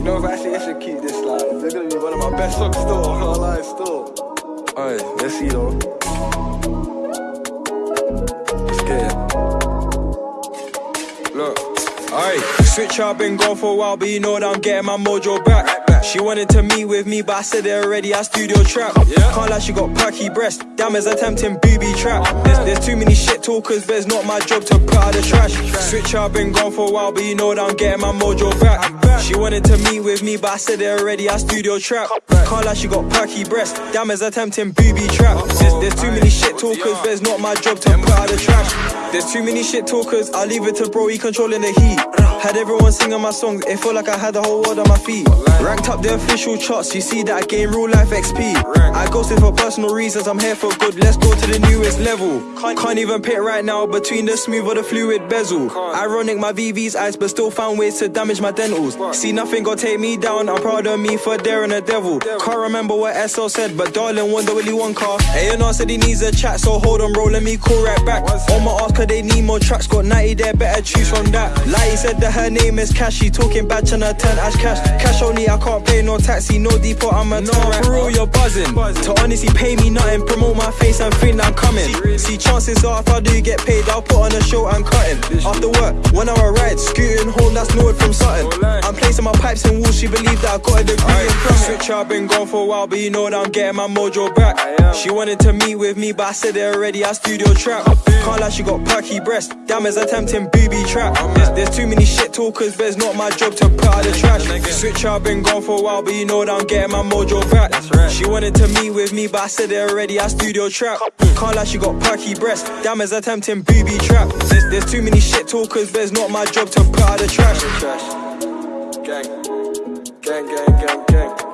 You know, if I actually I should keep this, like, they're gonna be one of my best songs still, I can't still. Alright, let's see though. Let's get it. Look. Alright, switch up, been gone for a while, but you know that I'm getting my mojo back. She wanted to meet with me, but I said it already, I studio trap. Yeah. Can't lie, she got perky breast. Damn, is attempting booby trap. There's, there's too many shit talkers, but it's not my job to put out the trash. Switch up, been gone for a while, but you know that I'm getting my mojo back. She wanted to meet with me, but I said it already, I studio trap. Can't lie, she got perky breast. Damn, is attempting booby trap. There's, there's too many shit talkers, but it's not my job to put out the trash. There's too many shit talkers, I'll leave it to bro, he controlling the heat. Had everyone singing my songs, it felt like I had the whole world on my feet. Ranked up the official charts, you see that I gain real life XP. I ghosted for personal reasons, I'm here for good, let's go to the newest level. Can't even pick right now between the smooth or the fluid bezel. Ironic, my VVS eyes, but still found ways to damage my dentals. See, nothing gonna take me down, I'm proud of me for daring the devil. Can't remember what SL said, but darling, wonder Willy Wonka. Know, said he needs a chat, so hold on, bro, let me call right back. On my ass, cause they need more tracks, got 90 there, better choose from that. Like he said her name is Cash, she talking bad, tryna turn ash cash. Cash only, I can't pay no taxi, no depot, I'm a no, For real, you're buzzing. To honestly pay me nothing, promote my face and think I'm coming. See, chances are if I do get paid, I'll put on a show and cutting. After work, one hour ride, scooting home, that's Norwood from Sutton. I'm placing my pipes in walls, she believed that I got a degree in plumbing. Switch up, been gone for a while, but you know that I'm getting my mojo back. She wanted to meet with me, but I said it already, I studio trap. Can't lie, she got perky breast. Damn, is attempting booby trap. There's, there's too many shit talkers, but it's not my job to put out the trash. Switch up, been gone for a while, but you know that I'm getting my mojo back. She wanted to meet with me, but I said it already, I studio trap. Can't lie, she got perky breast. Damn, is attempting booby trap. There's, there's too many shit talkers, but it's not my job to put out the trash. Trash. Gang. Gang, gang, gang, gang.